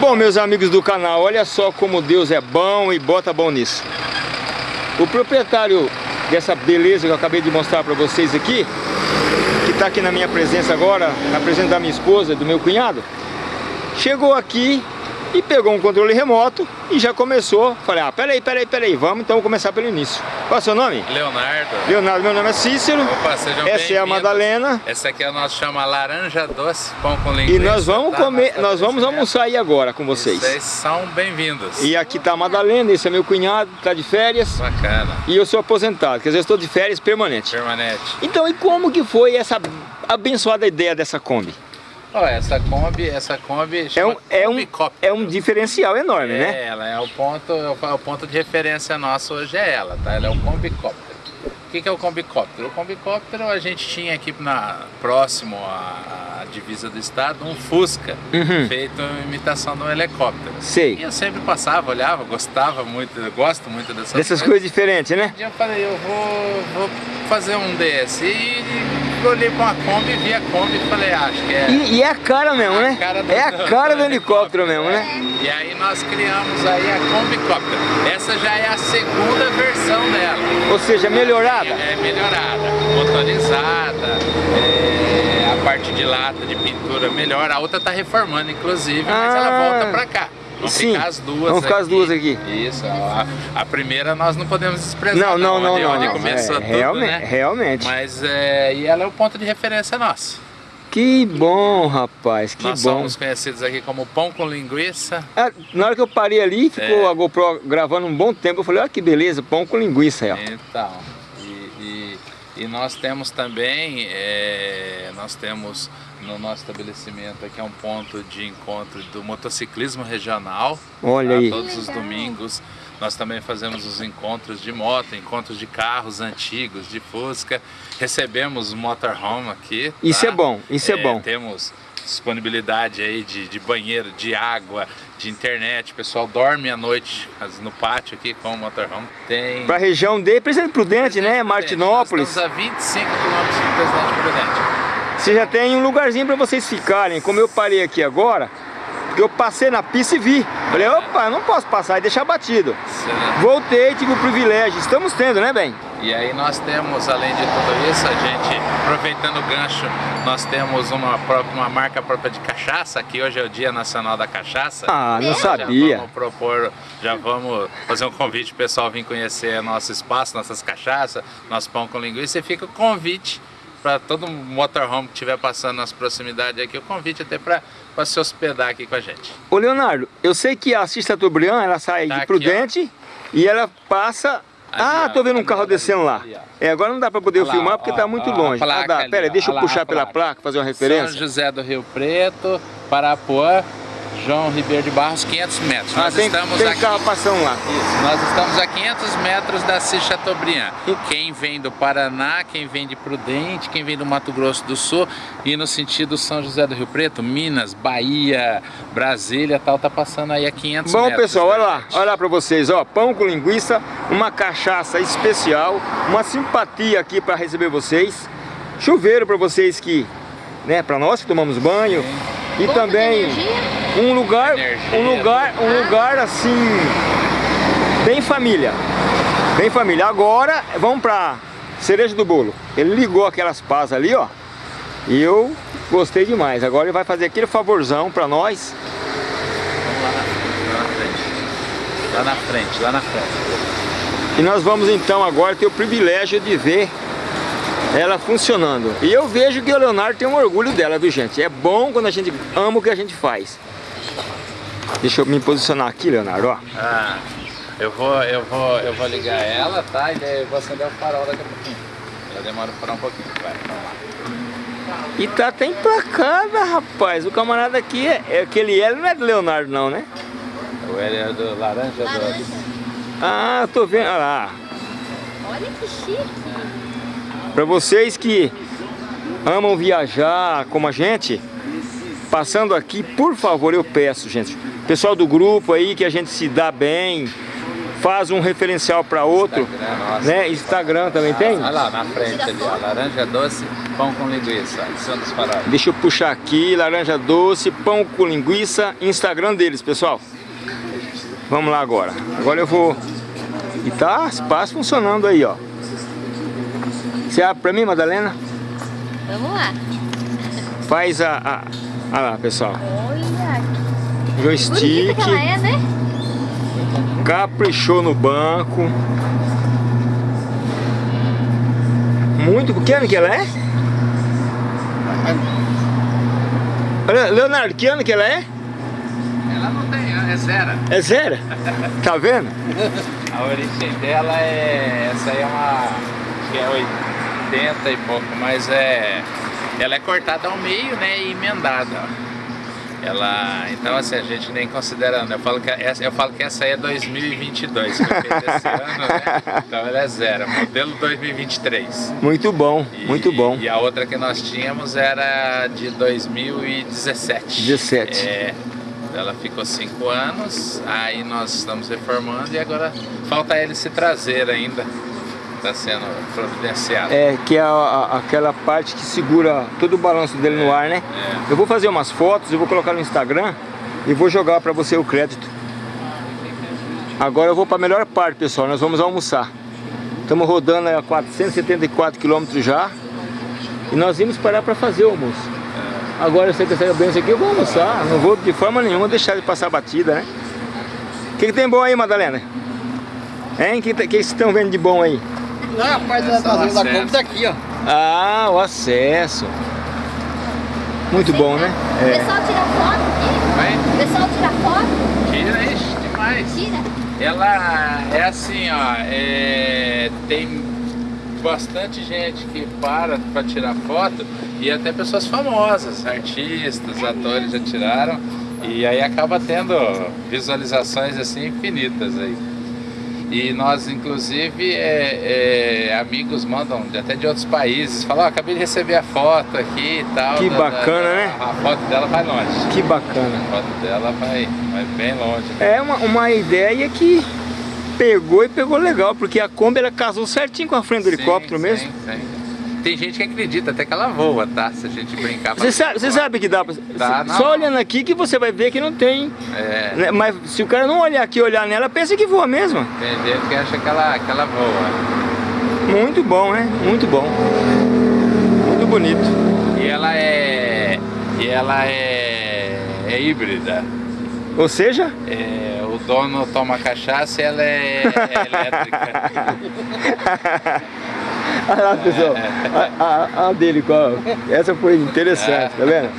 Bom, meus amigos do canal, olha só como Deus é bom e bota bom nisso. O proprietário dessa beleza que eu acabei de mostrar para vocês aqui, que está aqui na minha presença agora, na presença da minha esposa, do meu cunhado, chegou aqui e pegou um controle remoto e já começou. Falei, ah, peraí, peraí, peraí, vamos então começar pelo início. Qual é o seu nome? Leonardo. Leonardo, meu nome é Cícero. Opa, sejam Essa é a Madalena. Essa aqui a nossa chama laranja doce, pão com linguiça. E nós vamos tá? comer, nós vamos almoçar aí agora com vocês. Vocês são bem-vindos. E aqui tá a Madalena, esse é meu cunhado, tá de férias. Bacana. E eu sou aposentado, quer dizer, eu estou de férias permanente. Permanente. Então, e como que foi essa abençoada ideia dessa Kombi? Ó, essa Kombi, essa Kombi É um, é, um, Cop. é um diferencial enorme, É, né? ela é o ponto, é o ponto de referência nosso hoje é ela, tá? Ela é o Combicóptero. O que, que é o Combicóptero? O Combicóptero a gente tinha aqui na, próximo à, divisa do estado um Fusca, Uhum. feito em imitação de um helicóptero. E Sei. eu sempre passava, olhava, gostava muito, gosto muito dessas, Dessas coisas diferentes, né? Um dia eu falei, eu vou, vou fazer um desse. E olhei pra uma Kombi, vi a Kombi e falei, ah, acho que é... E, e é a cara mesmo, né? cara do- É a cara do helicóptero mesmo, né? E aí nós criamos aí a Combicóptero. Essa já é a segunda versão dela. Ou seja, melhorada. É melhorada, motorizada, é, a parte de lata de pintura melhor. A outra tá reformando, inclusive, mas Ah, ela volta pra cá. Vão sim, ficar as duas vão ficar as duas aqui. Isso, a, a primeira nós não podemos desprezar. Não, não, não, onde, não. onde não. começou É, tudo, realmente, né? realmente. Mas é, e ela é o ponto de referência nosso. Que bom, rapaz, que nós bom. somos conhecidos aqui como pão com linguiça. Ah, na hora que eu parei ali, ficou É. a GoPro gravando um bom tempo. Eu falei, olha que beleza, pão com linguiça aí. Então, e, e- e nós temos também, é, nós temos no nosso estabelecimento aqui é um ponto de encontro do motociclismo regional. Olha tá? aí. Todos os domingos nós também fazemos os encontros de moto, encontros de carros antigos, de Fusca. Recebemos o motorhome aqui. Isso tá? é bom, isso é bom. Temos disponibilidade aí de, de banheiro, de água, de internet. O pessoal dorme à noite no pátio aqui com o motorhome. Tem Pra região de Presidente Prudente, né? Martinópolis. nós estamos a 25 quilômetros do Presidente Prudente. Você já tem um lugarzinho pra vocês ficarem. Como eu parei aqui agora, eu passei na pista e vi. Falei, opa, não posso passar e deixar batido. Voltei, tive o privilégio. Estamos tendo, né, bem? E aí nós temos, além de tudo isso, a gente, aproveitando o gancho, nós temos uma, própria, uma marca própria de cachaça, que hoje é o Dia Nacional da Cachaça. Ah, não Nós sabia. Já vamos propor, já vamos fazer um convite pro pessoal vir conhecer nosso espaço, nossas cachaças, nosso pão com linguiça. E fica o convite para todo motorhome que estiver passando nas proximidades aqui, o convite até para se hospedar aqui com a gente. Ô, Leonardo, eu sei que a Cista Tobrian, ela sai Tá de aqui, Prudente e ela passa... Ali, ah, ó, tô vendo um ali, carro descendo lá. ali. É, agora não dá pra poder lá, filmar porque ó, tá muito ó, longe. Ah, placa dá. ali, Pera, deixa eu puxar a pela placa. placa, fazer uma São referência. José do Rio Preto, Parapuã, João Ribeiro de Barros, 500 metros. Ah, nós tem, estamos tem aqui. carro passando lá. Isso, nós estamos a 500 metros da Cis Chateaubriand. E- Quem vem do Paraná, quem vem de Prudente, quem vem do Mato Grosso do Sul e no sentido São José do Rio Preto, Minas, Bahia, Brasília, tal, tá passando aí a 500 Bom, metros. pessoal, olha lá, gente. olha lá pra vocês, ó, pão com linguiça, uma cachaça especial, uma simpatia aqui pra receber vocês, chuveiro pra vocês que, né, pra nós que tomamos banho, e Bomba de também energia? Um lugar, Energia. um lugar, um lugar assim, bem família, bem família. Agora, vamos pra cereja do bolo. Ele ligou aquelas pás ali, ó, e eu gostei demais. Agora ele vai fazer aquele favorzão pra nós, Vamos lá na, lá na frente. Lá na frente, lá na frente. E nós vamos então agora ter o privilégio de ver ela funcionando. E eu vejo que o Leonardo tem um orgulho dela, viu gente? É bom quando a gente ama o que a gente faz. Deixa eu me posicionar aqui, Leonardo, ó. Ah, eu vou, eu vou, eu vou ligar ela, tá? E daí eu vou acender o farol daqui a pouquinho. Já demora o farol um pouquinho, vai. vamos lá. E tá até emplacada, rapaz. O camarada aqui, é, é aquele L não é do Leonardo não, né? O L é do laranja do... Ah, eu tô vendo, olha lá. Olha que chique. Para vocês que amam viajar como a gente, passando aqui, por favor, eu peço, gente, pessoal do grupo aí, que a gente se dá bem, faz um referencial para outro, Instagram, nossa. né? Instagram também tem? Olha lá na frente ali, ó, laranja doce, pão com linguiça, Santos. Deixa eu puxar aqui, laranja doce, pão com linguiça, Instagram deles, pessoal. Vamos lá agora. Agora eu vou... E tá espaço funcionando aí, ó. Você abre pra mim, Madalena? Vamos lá. Faz a... a... Olha lá, pessoal. Olha, Joystick. que ela é, né? Caprichou no banco. Muito... Que ano que ela é? Olha, Leonardo, que ano que ela é? Ela não tem, é zero. É zero? Tá vendo? A origem dela é. Essa aí é uma. Acho que é 80 e pouco, mas é. Ela é cortada ao meio, né? E emendada. ó. Ela. Então assim, a gente nem considerando. Eu falo que essa, eu falo que essa aí é 2022, que foi feita esse ano, né? Então ela é zero, modelo 2023. Muito bom, E- muito bom. E a outra que nós tínhamos era de 2017. 17. É. Ela ficou cinco anos, aí nós estamos reformando e agora falta ele se trazer ainda. Está sendo providenciado. É, que é a- a- aquela parte que segura todo o balanço dele no ar, né? É. Eu vou fazer umas fotos, eu vou colocar no Instagram e vou jogar pra você o crédito. Agora eu vou pra melhor parte, pessoal, nós vamos almoçar. Estamos rodando a 474 km já e nós vimos parar pra fazer o almoço. Agora você que saiu bem isso aqui, eu vou almoçar, não vou de forma nenhuma deixar de passar batida, né? O que, que tem bom aí, Madalena? Hein? O que, que vocês estão vendo de bom aí? Não, a parte É da da tá aqui, ó. Ah, o acesso. Muito bom, né? O É. pessoal tira foto aqui? Vai, O pessoal tira foto? tira, ixi, demais. Tira. Ela é assim, ó, é, tem bastante gente que para para tirar foto e até pessoas famosas, artistas, atores já tiraram e aí acaba tendo visualizações assim infinitas aí. E nós, inclusive, é, é, amigos mandam até de outros países, falam, ó, acabei de receber a foto aqui e tal. Que da- bacana, da- né? A foto dela vai longe. Que bacana. A foto dela vai, vai bem longe. É uma, uma ideia que pegou e pegou legal, porque a Kombi ela casou certinho com a frente do Sim, helicóptero sim, mesmo. sim. Tem gente que acredita até que ela voa, tá? Se a gente brincar. Você sabe, você sabe que dá pra. Dá, não. só olhando aqui que você vai ver que não tem. É, né? Mas se o cara não olhar aqui e olhar nela, pensa que voa mesmo. tem gente que acha que ela, que ela voa. Muito bom, né? Muito bom. Muito bonito. E ela é. E ela é. É híbrida. Ou seja, É, o dono toma cachaça e ela é, é elétrica. olha lá pessoal, a, a- a dele, qual? essa foi interessante, tá vendo?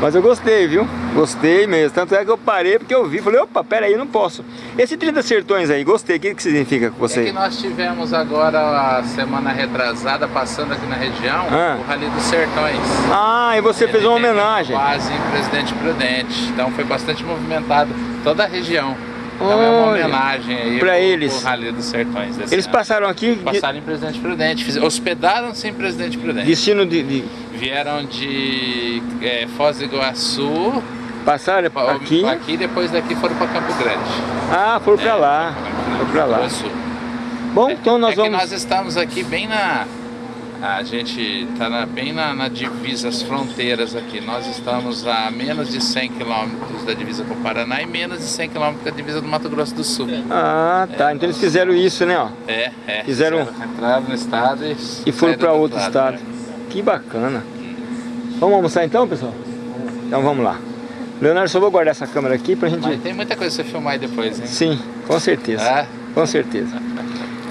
Mas eu gostei, viu? Gostei mesmo. Tanto é que eu parei porque eu vi. Falei, opa, pera aí, não posso. Esse 30 sertões aí, gostei. O que, que significa com É você? que nós tivemos agora a semana retrasada, passando aqui na região, Ah. o Rally dos Sertões. Ah, e você fez Ele uma teve homenagem. Em Presidente Prudente. Então foi bastante movimentado toda a região. Então é uma homenagem aí pra pro- eles. pro Rally dos Sertões. Eles ano. passaram aqui, passaram em Presidente Prudente, hospedaram-se em Presidente Prudente. destino de, de- Vieram de é, Foz do Iguaçu, Passaram pa- aqui. aqui depois daqui foram para Campo Grande. Ah, foram É, lá. Foram pra lá. Bom, então nós é vamos. nós estamos aqui bem na. A gente está bem na, na divisa, as fronteiras aqui. Nós estamos a menos de 100 quilômetros da divisa com o Paraná e menos de 100 quilômetros da divisa do Mato Grosso do Sul. Ah, tá. Então eles fizeram isso, né? Ó. É, é. Fizeram- Entraram no estado e. E foram do outro lado, estado. né? Que bacana. Vamos almoçar então, pessoal? Então vamos lá. Leonardo, só vou guardar essa câmera aqui pra gente. Mas tem muita coisa pra você filmar aí depois, hein? Sim, com certeza. Ah. Com certeza.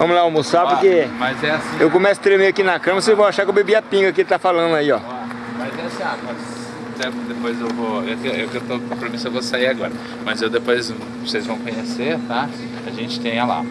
Vamos lá almoçar porque Mas é assim. eu começo a tremer aqui na cama, vocês vão achar que eu bebi a pinga que ele tá falando aí, ó. Mas é assim, ah, mas depois eu vou. Eu, que- eu, eu tô com compromisso, eu vou sair agora. Mas eu depois vocês vão conhecer, tá? A gente tem olha lá.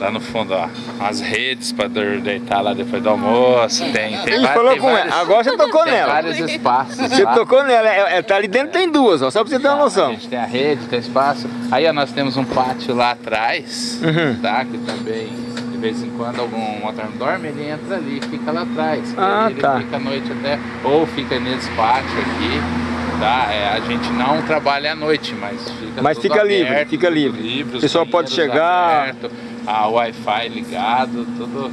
Lá no fundo, ó, as redes pra dor- deitar lá depois do almoço. Tem, tem, Ele falou tem com vários, ela. Agora você tocou tem nela. vários espaços. Você tá? tocou nela. É, é, tá ali dentro tem duas, ó. Só pra você ter uma A noção. gente tem a rede, tem espaço. Aí ó, nós temos um pátio lá atrás, Uhum. tá? Que também, de vez em quando, algum motorhome dorme, ele entra ali, fica lá atrás. Ah, ele tá. fica a noite até, ou fica nesse pátio aqui. Tá, é, a gente não trabalha à noite, mas fica Mas fica livre, aberto, fica tudo livre. livre, O pessoal pode chegar. aberto, a Wi-Fi ligado, tudo,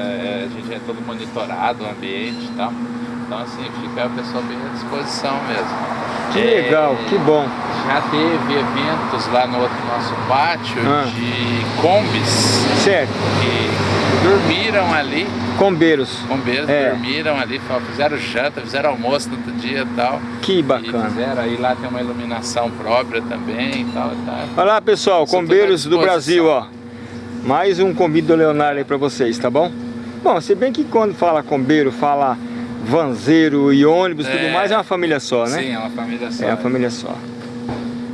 é, a gente é todo monitorado, o ambiente e tal. Então assim, fica a pessoa bem à disposição mesmo. Que É, legal, que bom. Já teve eventos lá no outro nosso pátio Ah. de combis Certo. que dormiram ali, Combeiros. bombeiros É. dormiram ali, fizeram janta, fizeram almoço no outro dia e tal. Que E bacana. fizeram aí lá tem uma iluminação própria também e tal. Tá. Olha lá, pessoal, Isso Combeiros do. Brasil, ó. Mais um convite do Leonardo aí pra vocês, tá bom? Bom, se bem que quando fala combeiro, fala vanzeiro e ônibus e tudo É. mais, é uma família só, né? Sim, é uma família só. É uma família só.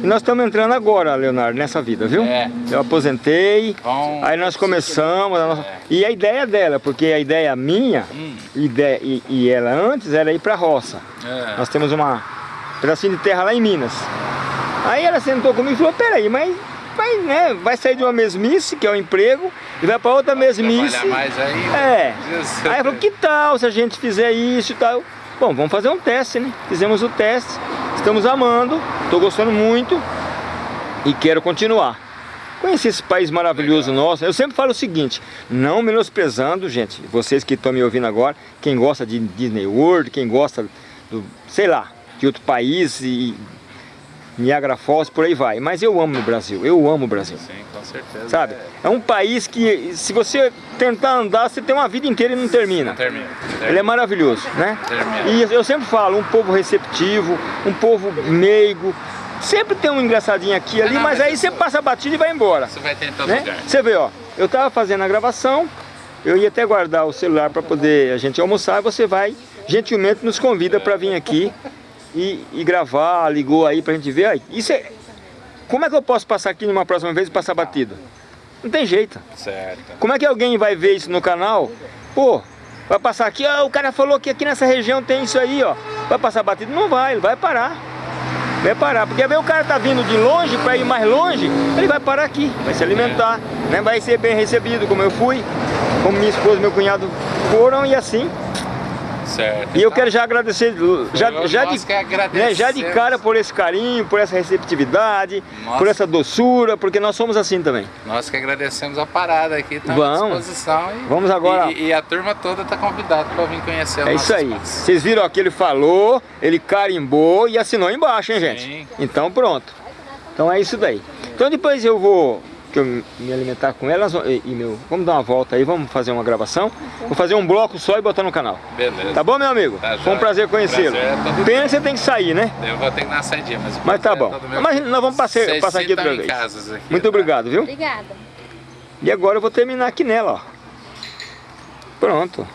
E nós estamos entrando agora, Leonardo, nessa vida, viu? É. Eu aposentei, Bom, aí nós começamos, a nossa- e a ideia dela, porque a ideia minha, Hum. ideia, e, e ela antes era ir pra roça. É. Nós temos uma pedacinho de terra lá em Minas. Aí ela sentou comigo e falou, peraí, mas vai, né, vai sair de uma mesmice, que é o emprego, e vai para outra mesmice. Mais ainda. É. Isso. Aí ela falou, que tal se a gente fizer isso e tal? Bom, vamos fazer um teste, né? Fizemos o teste, estamos amando, estou gostando muito e quero continuar. Conheci esse país maravilhoso nosso. Eu sempre falo o seguinte, não menosprezando, gente, vocês que estão me ouvindo agora, quem gosta de Disney World, quem gosta do, sei lá, de outro país e Niagara Falls, por aí vai. Mas eu amo o Brasil, eu amo o Brasil. Sim, com certeza. Sabe? É. É um país que, se você tentar andar, você tem uma vida inteira e não termina. Não termina. Ele é maravilhoso, né? Termina. E eu sempre falo, um povo receptivo, um povo meigo. Sempre tem um engraçadinho aqui e ali, mas mas aí você passa batido e vai embora. Você vai todo Né? lugar. Você vê, ó, eu tava fazendo a gravação, eu ia até guardar o celular para poder a gente almoçar, e você vai, gentilmente nos convida para vir aqui e, e gravar, ligou aí pra gente ver. Aí, isso é, como é que eu posso passar aqui numa próxima vez e passar batido? Não tem jeito. Certo. Como é que alguém vai ver isso no canal? Pô, vai passar aqui, ó, o cara falou que aqui nessa região tem isso aí, ó. Vai passar batido? Não vai, ele vai parar. Vai parar, porque aí o cara tá vindo de longe para ir mais longe, ele vai parar aqui, vai se alimentar, né? Vai ser bem recebido, como eu fui, como minha esposa e meu cunhado foram e assim. Certo. E eu quero já agradecer, já, já, de, né, já de cara por esse carinho, por essa receptividade, Nossa. por essa doçura, porque nós somos assim também. Nós que agradecemos a parada aqui, estamos à Vamos. disposição. E, Vamos agora. E, e a turma toda está convidada para vir conhecer o É isso aí. espaço. Vocês viram ó, que ele falou, ele carimbou e assinou embaixo, hein, gente? Sim. Então pronto. Então é isso daí. Então depois eu vou que eu me alimentar com elas e, e meu, vamos dar uma volta aí, vamos fazer uma gravação. Vou fazer um bloco só e botar no canal. Beleza. Tá bom, meu amigo? Tá Foi um prazer conhecê-lo. É Pena que você tem que sair, né? Eu vou ter que dar uma saidinha, mas... Mas tá é bom. meu. Mas nós vamos passar, passar aqui outra vez. aqui, Muito tá? obrigado, viu? Obrigada. E agora eu vou terminar aqui nela, ó. Pronto.